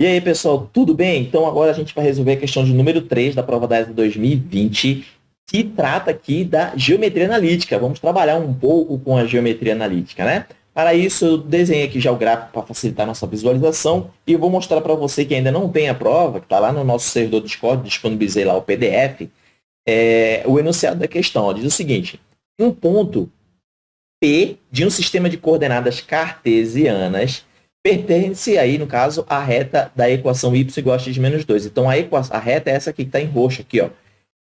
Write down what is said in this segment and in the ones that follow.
E aí, pessoal, tudo bem? Então, agora a gente vai resolver a questão de número 3 da prova da ESA 2020, que trata aqui da geometria analítica. Vamos trabalhar um pouco com a geometria analítica, né? Para isso, eu desenhei aqui já o gráfico para facilitar a nossa visualização e vou mostrar para você que ainda não tem a prova, que está lá no nosso servidor Discord, disponibilizei lá o PDF, é, o enunciado da questão. Ó, diz o seguinte, um ponto P de um sistema de coordenadas cartesianas pertence aí, no caso, à reta da equação y igual a x menos 2. Então, a, equação, a reta é essa aqui que está em roxo, aqui, ó.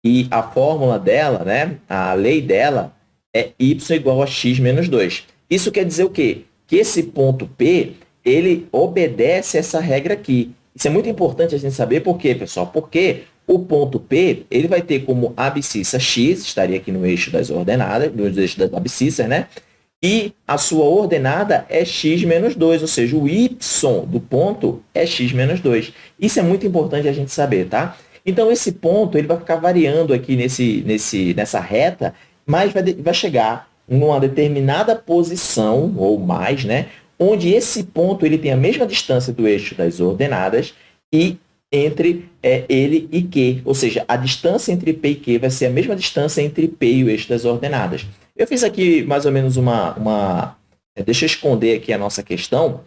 E a fórmula dela, né, a lei dela, é y igual a x menos 2. Isso quer dizer o quê? Que esse ponto P, ele obedece essa regra aqui. Isso é muito importante a gente saber por quê, pessoal? Porque o ponto P, ele vai ter como abscissa x, estaria aqui no eixo das ordenadas, no eixo das abscissas, né? E a sua ordenada é x menos 2, ou seja, o y do ponto é x menos 2. Isso é muito importante a gente saber, tá? Então, esse ponto ele vai ficar variando aqui nesse, nesse, nessa reta, mas vai, vai chegar numa determinada posição, ou mais, né? Onde esse ponto ele tem a mesma distância do eixo das ordenadas e entre é, ele e Q. Ou seja, a distância entre P e Q vai ser a mesma distância entre P e o eixo das ordenadas. Eu fiz aqui mais ou menos uma... uma é, deixa eu esconder aqui a nossa questão.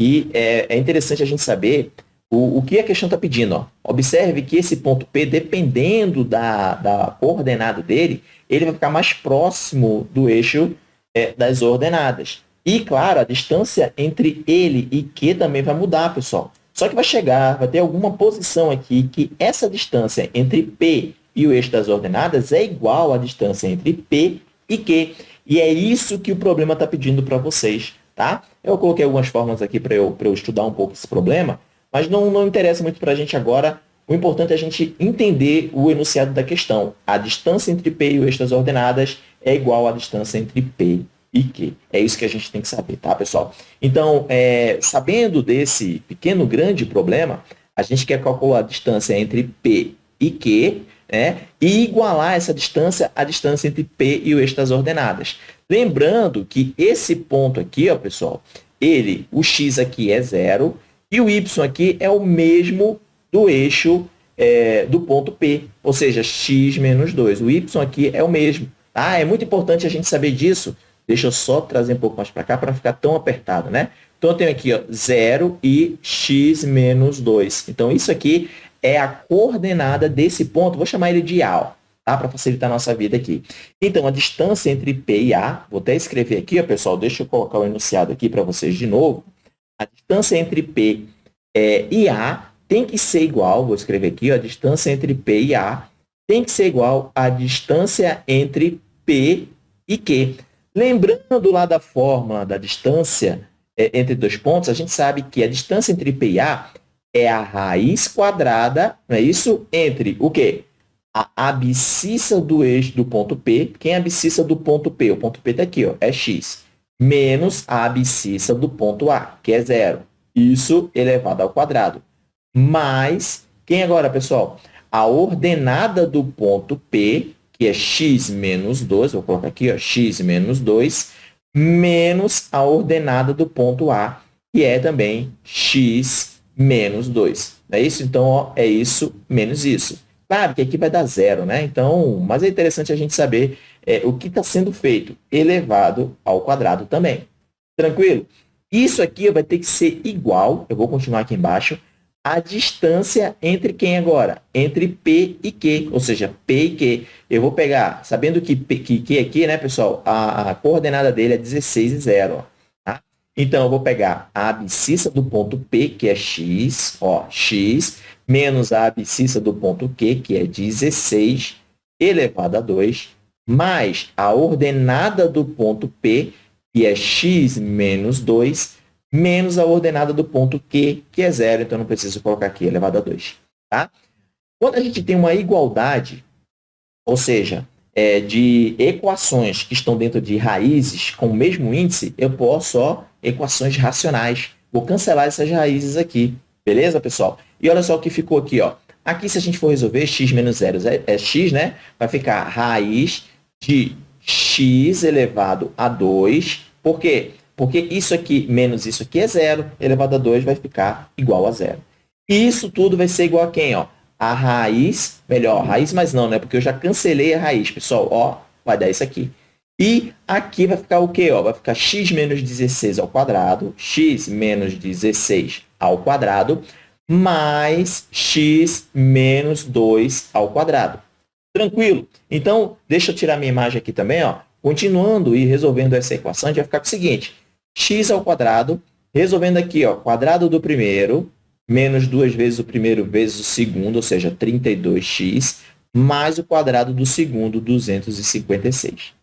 E é, é interessante a gente saber o, o que a questão está pedindo. Ó. Observe que esse ponto P, dependendo da, da coordenada dele, ele vai ficar mais próximo do eixo é, das ordenadas. E, claro, a distância entre ele e Q também vai mudar, pessoal. Só que vai chegar, vai ter alguma posição aqui que essa distância entre P e o eixo das ordenadas é igual à distância entre P e Q. E é isso que o problema está pedindo para vocês, tá? Eu coloquei algumas formas aqui para eu, eu estudar um pouco esse problema, mas não, não interessa muito para a gente agora. O importante é a gente entender o enunciado da questão. A distância entre P e o eixo das ordenadas é igual à distância entre P e Q. É isso que a gente tem que saber, tá, pessoal? Então, é, sabendo desse pequeno, grande problema, a gente quer calcular a distância entre P e Q, né? e igualar essa distância à distância entre P e o eixo das ordenadas. Lembrando que esse ponto aqui, ó, pessoal, ele, o x aqui é zero e o y aqui é o mesmo do eixo é, do ponto P, ou seja, x menos 2. O y aqui é o mesmo. Tá? É muito importante a gente saber disso. Deixa eu só trazer um pouco mais para cá para não ficar tão apertado, né? Então, eu tenho aqui ó, 0 e x menos 2. Então, isso aqui é a coordenada desse ponto, vou chamar ele de A, tá? para facilitar a nossa vida aqui. Então, a distância entre P e A, vou até escrever aqui, ó, pessoal, deixa eu colocar o enunciado aqui para vocês de novo. A distância entre P é, e A tem que ser igual, vou escrever aqui, ó, a distância entre P e A tem que ser igual à distância entre P e Q. Lembrando lá da fórmula da distância é, entre dois pontos, a gente sabe que a distância entre P e A é a raiz quadrada, não é isso? Entre o quê? A abscissa do eixo do ponto P. Quem é a abscissa do ponto P? O ponto P está aqui, ó, é x. Menos a abscissa do ponto A, que é zero. Isso elevado ao quadrado. Mais, quem agora, pessoal? A ordenada do ponto P, que é x menos 2, vou colocar aqui, ó, x menos 2, menos a ordenada do ponto A, que é também x menos 2. Não é isso? Então, ó, é isso menos isso. Claro que aqui vai dar zero, né? Então, mas é interessante a gente saber é, o que está sendo feito elevado ao quadrado também. Tranquilo? Isso aqui vai ter que ser igual, eu vou continuar aqui embaixo, a distância entre quem agora? Entre P e Q, ou seja, P e Q. Eu vou pegar, sabendo que, P, que Q aqui, né, pessoal, a, a coordenada dele é 16 e 0. Ó. Então, eu vou pegar a abscissa do ponto P, que é x, ó, x, menos a abscissa do ponto Q, que é 16, elevado a 2, mais a ordenada do ponto P, que é x menos 2, menos a ordenada do ponto Q, que é zero, então não preciso colocar aqui elevado a 2. Tá? Quando a gente tem uma igualdade, ou seja, é, de equações que estão dentro de raízes com o mesmo índice, eu posso ó, equações racionais. Vou cancelar essas raízes aqui. Beleza, pessoal? E olha só o que ficou aqui. Ó. Aqui, se a gente for resolver, x menos 0 é, é x, né? Vai ficar raiz de x elevado a 2. Por quê? Porque isso aqui menos isso aqui é zero, elevado a 2 vai ficar igual a zero. Isso tudo vai ser igual a quem? Ó? A raiz, melhor, raiz, mas não, né? Porque eu já cancelei a raiz, pessoal. Ó, vai dar isso aqui. E aqui vai ficar o quê? Ó? Vai ficar x menos 16 ao quadrado, x menos 16 ao quadrado, mais x menos 2 ao quadrado. Tranquilo? Então, deixa eu tirar minha imagem aqui também. Ó. Continuando e resolvendo essa equação, a gente vai ficar com o seguinte. x ao quadrado, resolvendo aqui, ó, quadrado do primeiro, menos duas vezes o primeiro vezes o segundo, ou seja, 32x, mais o quadrado do segundo, 256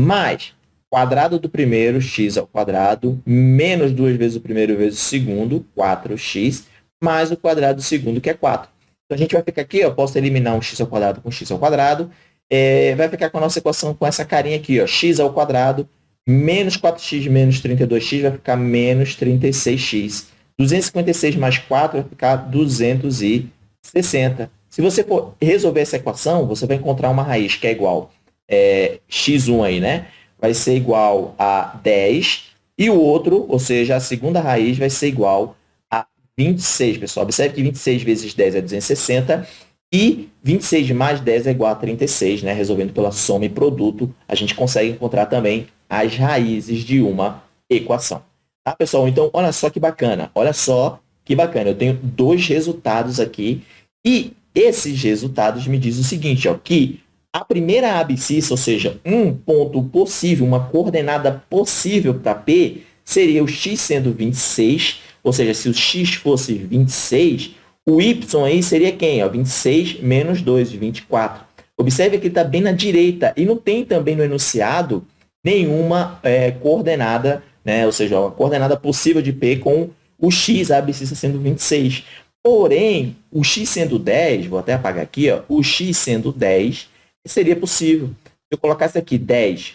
mais quadrado do primeiro, x ao quadrado, menos duas vezes o primeiro vezes o segundo, 4x, mais o quadrado do segundo, que é 4. Então, a gente vai ficar aqui, eu posso eliminar um x ao quadrado com x ao quadrado, é, vai ficar com a nossa equação com essa carinha aqui, ó, x ao quadrado, menos 4x menos 32x vai ficar menos 36x. 256 mais 4 vai ficar 260. Se você for resolver essa equação, você vai encontrar uma raiz que é igual é, x1 aí, né? Vai ser igual a 10 e o outro, ou seja, a segunda raiz vai ser igual a 26, pessoal. Observe que 26 vezes 10 é 260 e 26 mais 10 é igual a 36, né? Resolvendo pela soma e produto, a gente consegue encontrar também as raízes de uma equação. Tá, pessoal? Então, olha só que bacana. Olha só que bacana. Eu tenho dois resultados aqui e esses resultados me dizem o seguinte, ó, que a primeira abscissa, ou seja, um ponto possível, uma coordenada possível para P, seria o x sendo 26, ou seja, se o x fosse 26, o y aí seria quem? Ó, 26 menos 2, 24. Observe que está bem na direita e não tem também no enunciado nenhuma é, coordenada, né? ou seja, uma coordenada possível de P com o x, a abscissa sendo 26. Porém, o x sendo 10, vou até apagar aqui, ó, o x sendo 10, seria possível. Se eu colocasse aqui 10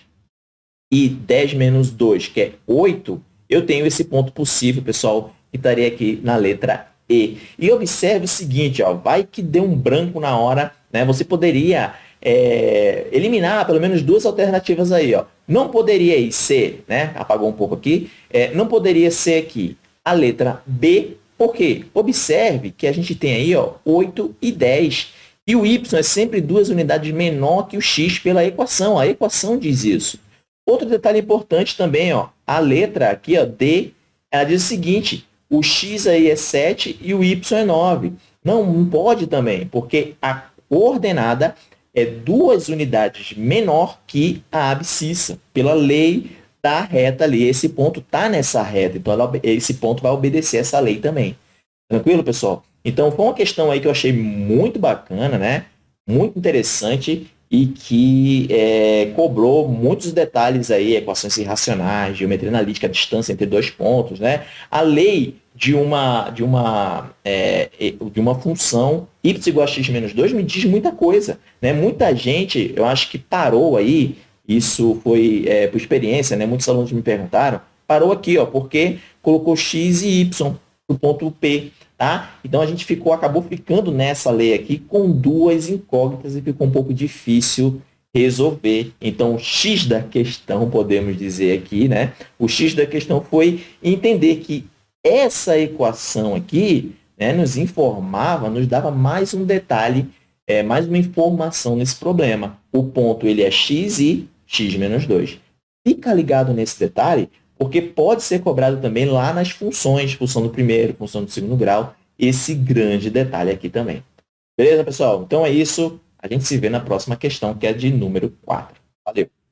e 10 menos 2, que é 8, eu tenho esse ponto possível, pessoal, que estaria aqui na letra E. E observe o seguinte, ó, vai que deu um branco na hora, né? Você poderia é, eliminar pelo menos duas alternativas aí, ó. Não poderia ser, né? Apagou um pouco aqui. É, não poderia ser aqui a letra B, por quê? Observe que a gente tem aí, ó, 8 e 10. E o y é sempre duas unidades menor que o x pela equação. A equação diz isso. Outro detalhe importante também, ó, a letra aqui, ó, D, ela diz o seguinte, o x aí é 7 e o y é 9. Não, não pode também, porque a coordenada é duas unidades menor que a abscissa, pela lei da reta ali. Esse ponto está nessa reta, então ela, esse ponto vai obedecer essa lei também. Tranquilo, pessoal? Então, foi uma questão aí que eu achei muito bacana, né? Muito interessante e que é, cobrou muitos detalhes aí, equações irracionais, geometria analítica, distância entre dois pontos, né? A lei de uma, de uma, é, de uma função y igual a x menos 2 me diz muita coisa, né? Muita gente, eu acho que parou aí, isso foi é, por experiência, né? Muitos alunos me perguntaram, parou aqui, ó, porque colocou x e y no ponto P. Tá? Então, a gente ficou, acabou ficando nessa lei aqui com duas incógnitas e ficou um pouco difícil resolver. Então, o X da questão, podemos dizer aqui, né? O X da questão foi entender que essa equação aqui né, nos informava, nos dava mais um detalhe, é, mais uma informação nesse problema. O ponto ele é x e x menos 2. Fica ligado nesse detalhe, porque pode ser cobrado também lá nas funções, função do primeiro, função do segundo grau, esse grande detalhe aqui também. Beleza, pessoal? Então é isso. A gente se vê na próxima questão, que é de número 4. Valeu!